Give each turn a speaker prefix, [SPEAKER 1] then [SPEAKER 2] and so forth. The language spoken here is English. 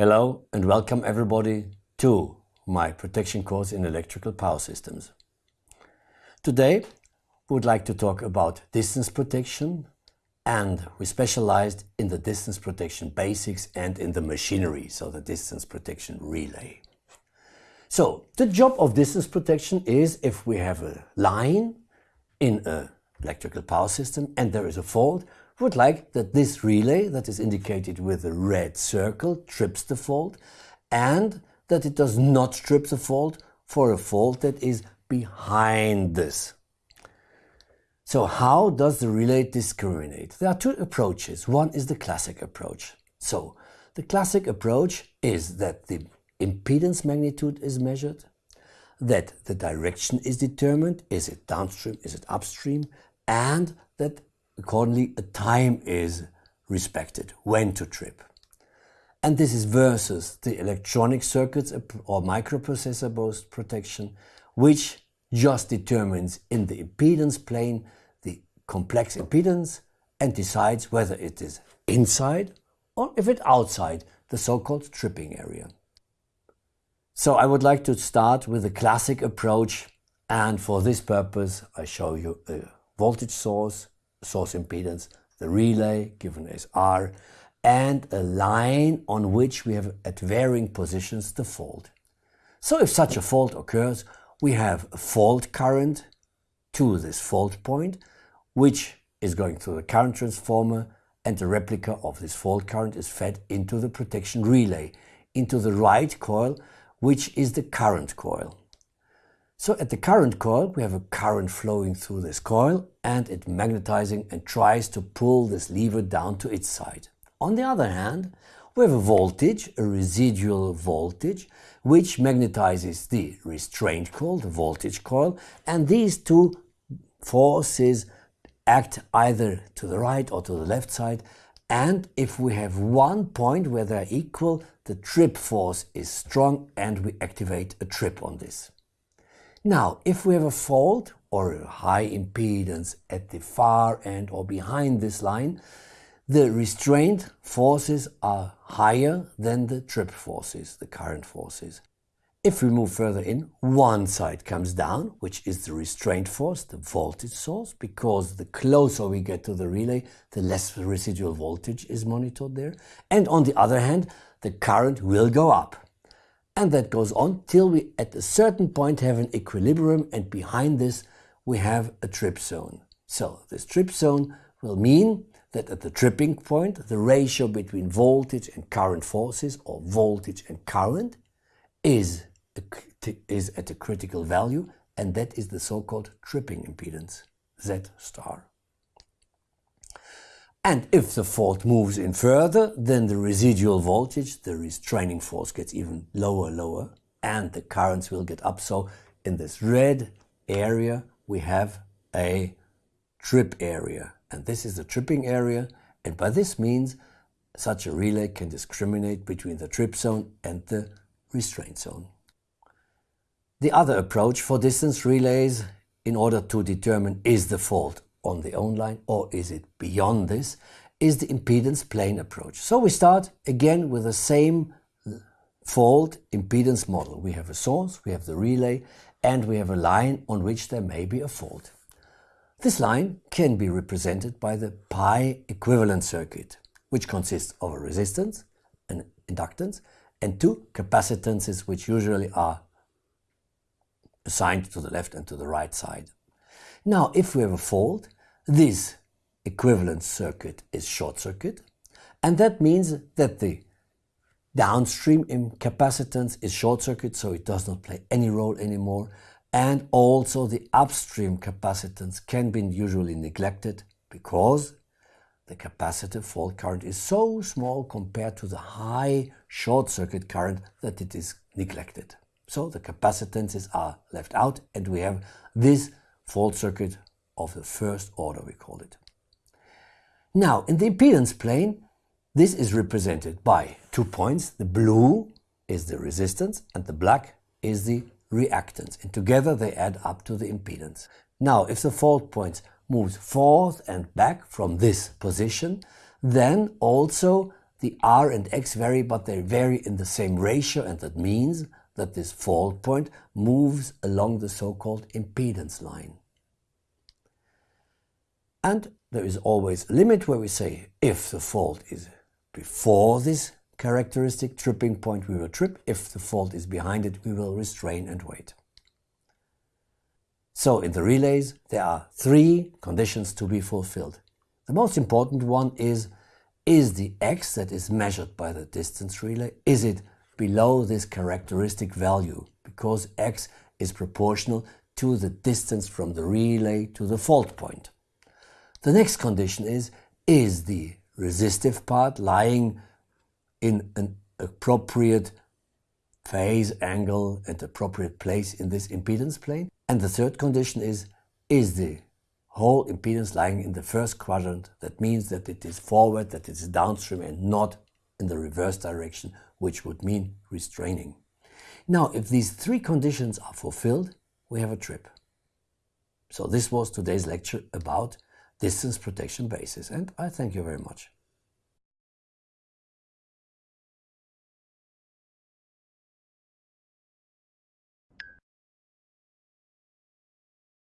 [SPEAKER 1] Hello and welcome everybody to my protection course in electrical power systems. Today we would like to talk about distance protection and we specialized in the distance protection basics and in the machinery, so the distance protection relay. So the job of distance protection is if we have a line in a electrical power system and there is a fault, would like that this relay that is indicated with a red circle trips the fault and that it does not trip the fault for a fault that is behind this. So how does the relay discriminate? There are two approaches. One is the classic approach. So the classic approach is that the impedance magnitude is measured, that the direction is determined, is it downstream, is it upstream, and that accordingly a time is respected, when to trip. And this is versus the electronic circuits or microprocessor based protection, which just determines in the impedance plane the complex impedance and decides whether it is inside or if it's outside the so-called tripping area. So I would like to start with a classic approach and for this purpose I show you a voltage source, source impedance, the relay given as R and a line on which we have at varying positions the fault. So if such a fault occurs, we have a fault current to this fault point, which is going through the current transformer and the replica of this fault current is fed into the protection relay, into the right coil, which is the current coil. So at the current coil, we have a current flowing through this coil and it magnetizing and tries to pull this lever down to its side. On the other hand, we have a voltage, a residual voltage, which magnetizes the restraint coil, the voltage coil, and these two forces act either to the right or to the left side. And if we have one point where they're equal, the trip force is strong and we activate a trip on this. Now, if we have a fault or a high impedance at the far end or behind this line, the restraint forces are higher than the trip forces, the current forces. If we move further in, one side comes down, which is the restraint force, the voltage source, because the closer we get to the relay, the less residual voltage is monitored there. And on the other hand, the current will go up. And that goes on till we at a certain point have an equilibrium and behind this we have a trip zone. So this trip zone will mean that at the tripping point, the ratio between voltage and current forces, or voltage and current, is, is at a critical value, and that is the so-called tripping impedance, Z star. And if the fault moves in further, then the residual voltage, the restraining force gets even lower, lower, and the currents will get up. So in this red area, we have a trip area and this is the tripping area and by this means such a relay can discriminate between the trip zone and the restraint zone. The other approach for distance relays in order to determine is the fault on the own line or is it beyond this is the impedance plane approach. So we start again with the same fault impedance model. We have a source, we have the relay and we have a line on which there may be a fault. This line can be represented by the pi equivalent circuit, which consists of a resistance, an inductance, and two capacitances which usually are assigned to the left and to the right side. Now, if we have a fault, this equivalent circuit is short circuit, and that means that the downstream capacitance is short circuit, so it does not play any role anymore, and also the upstream capacitance can be usually neglected because the capacitive fault current is so small compared to the high short circuit current that it is neglected. So the capacitances are left out and we have this fault circuit of the first order, we call it. Now, in the impedance plane, this is represented by two points. The blue is the resistance and the black is the reactance and together they add up to the impedance. Now if the fault point moves forth and back from this position then also the R and X vary, but they vary in the same ratio, and that means that this fault point moves along the so-called impedance line. And there is always a limit where we say if the fault is before this characteristic tripping point, we will trip. If the fault is behind it, we will restrain and wait. So in the relays, there are three conditions to be fulfilled. The most important one is, is the x that is measured by the distance relay, is it below this characteristic value? Because x is proportional to the distance from the relay to the fault point. The next condition is, is the resistive part lying in an appropriate phase, angle and appropriate place in this impedance plane? And the third condition is, is the whole impedance lying in the first quadrant? That means that it is forward, that it is downstream and not in the reverse direction, which would mean restraining. Now, if these three conditions are fulfilled, we have a trip. So this was today's lecture about distance protection basis. and I thank you very much.